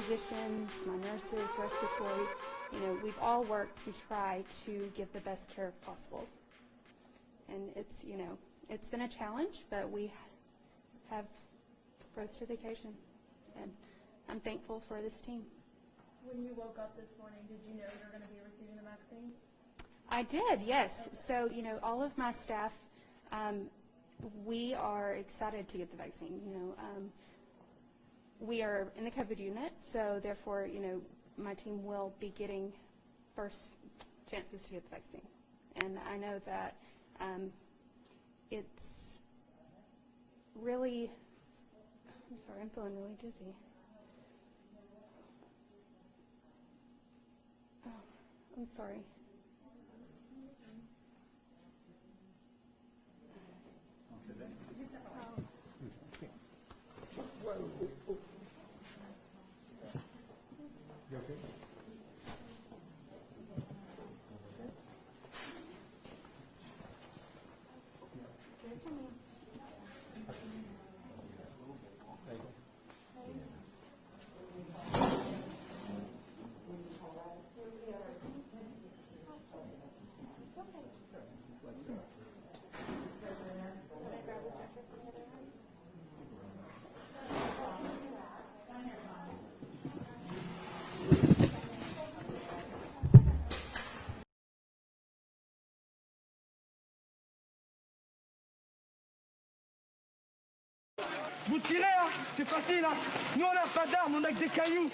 physicians, my nurses, respiratory, you know, we've all worked to try to give the best care possible. And it's, you know, it's been a challenge, but we have rose to the occasion. And I'm thankful for this team. When you woke up this morning, did you know you were going to be receiving the vaccine? I did, yes. So, you know, all of my staff, um, we are excited to get the vaccine. You know, um, we are in the COVID unit, so therefore, you know, my team will be getting first chances to get the vaccine. And I know that um, it's really, I'm sorry, I'm feeling really dizzy. Oh, I'm sorry. 上面。Vous tirez, hein. C'est facile, hein. Nous, on n'a pas d'armes, on a que des cailloux